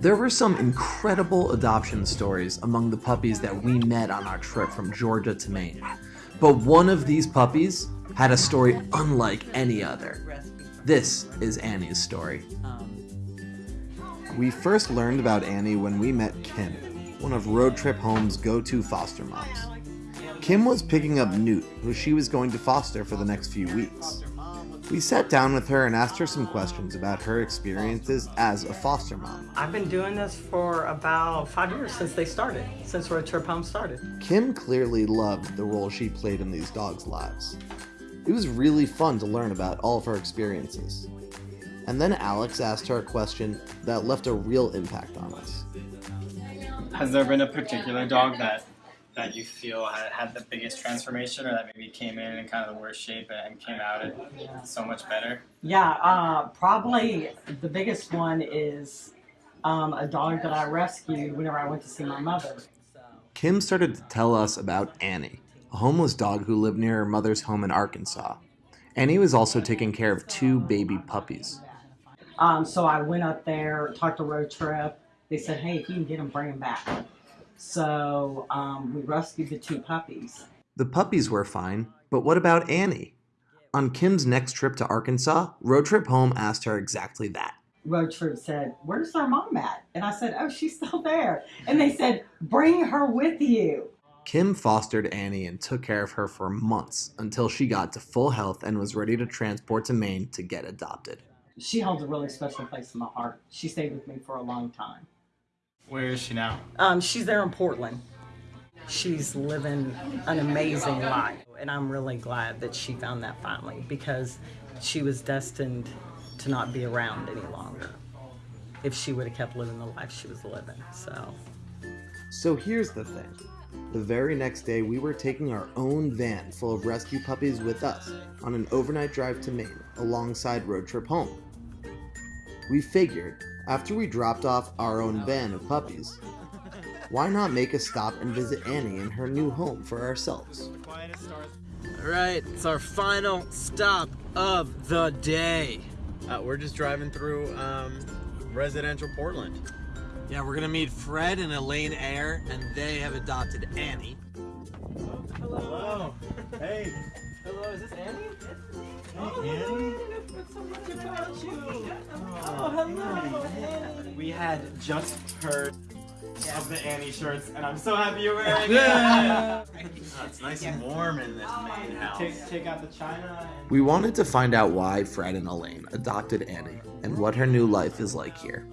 There were some incredible adoption stories among the puppies that we met on our trip from Georgia to Maine. But one of these puppies had a story unlike any other. This is Annie's story. We first learned about Annie when we met Kim, one of Road Trip Home's go-to foster moms. Kim was picking up Newt, who she was going to foster for the next few weeks. We sat down with her and asked her some questions about her experiences as a foster mom. I've been doing this for about five years since they started, since Road Trip Home started. Kim clearly loved the role she played in these dogs' lives. It was really fun to learn about all of her experiences. And then Alex asked her a question that left a real impact on us. Has there been a particular dog that that you feel had, had the biggest transformation or that maybe came in in kind of the worst shape and came out it so much better? Yeah, uh, probably the biggest one is um, a dog that I rescued whenever I went to see my mother. Kim started to tell us about Annie, a homeless dog who lived near her mother's home in Arkansas. Annie was also taking care of two baby puppies. Um, so I went up there, talked to Road Trip. They said, hey, if you can get them, bring them back. So um, we rescued the two puppies. The puppies were fine, but what about Annie? On Kim's next trip to Arkansas, Road Trip Home asked her exactly that. Road Trip said, where's our mom at? And I said, oh, she's still there. And they said, bring her with you. Kim fostered Annie and took care of her for months until she got to full health and was ready to transport to Maine to get adopted. She holds a really special place in my heart. She stayed with me for a long time. Where is she now? Um, she's there in Portland. She's living an amazing life. And I'm really glad that she found that finally because she was destined to not be around any longer if she would have kept living the life she was living. So, So here's the thing. The very next day, we were taking our own van full of rescue puppies with us on an overnight drive to Maine alongside Road Trip Home. We figured, after we dropped off our own van of puppies, why not make a stop and visit Annie in her new home for ourselves? Alright, it's our final stop of the day. Uh, we're just driving through um, residential Portland. Yeah, we're gonna meet Fred and Elaine Ayer, and they have adopted Annie. Hello. Hey. Hello, is this Annie? Hey, Annie. Oh, hello, Annie. We had just heard of the Annie shirts, and I'm so happy you're wearing Yeah. Oh, it's nice and warm in this main house. Take, take out the china and We wanted to find out why Fred and Elaine adopted Annie and what her new life is like here.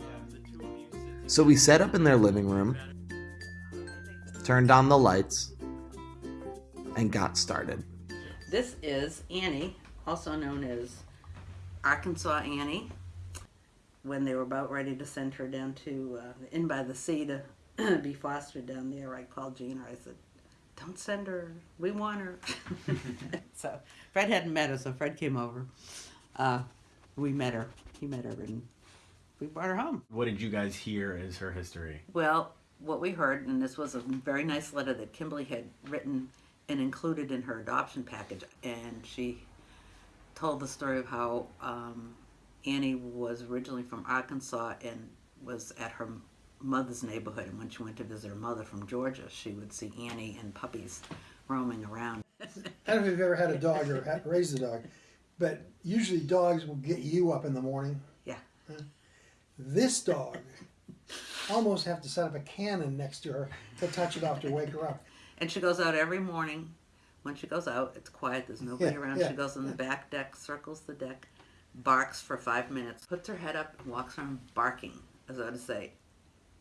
So we set up in their living room, turned on the lights, and got started. This is Annie, also known as Arkansas Annie. When they were about ready to send her down to uh, in by the sea to be fostered down there, I called Gina. I said, "Don't send her. We want her." so Fred hadn't met her, so Fred came over. Uh, we met her. He met her, and we brought her home. What did you guys hear as her history? Well, what we heard, and this was a very nice letter that Kimberly had written and included in her adoption package, and she told the story of how um, Annie was originally from Arkansas and was at her mother's neighborhood, and when she went to visit her mother from Georgia, she would see Annie and puppies roaming around. I don't know if you've ever had a dog or had, raised a dog, but usually dogs will get you up in the morning. Yeah. This dog almost have to set up a cannon next to her to touch it off to wake her up. And she goes out every morning. When she goes out, it's quiet, there's nobody Yeah, around. yeah, she goes on the back deck, circles the deck, barks for five minutes, puts her head up, and walks around barking, as though to say,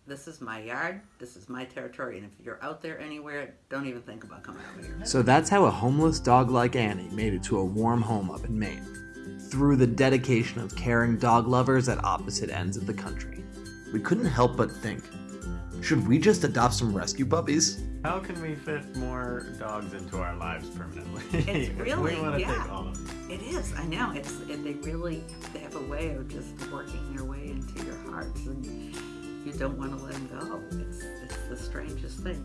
This is my yard, this is my territory, and if you're out there anywhere, don't even think about coming over here. So that's how a homeless dog like Annie made it to a warm home up in Maine, through the dedication of caring dog lovers at opposite ends of the country. We couldn't help but think, should we just adopt some rescue puppies? How can we fit more dogs into our lives permanently? It's really, we want to yeah. take all of them. It is, I know. It's it, they really they have a way of just working their way into your hearts, and you don't want to let them go. It's it's the strangest thing.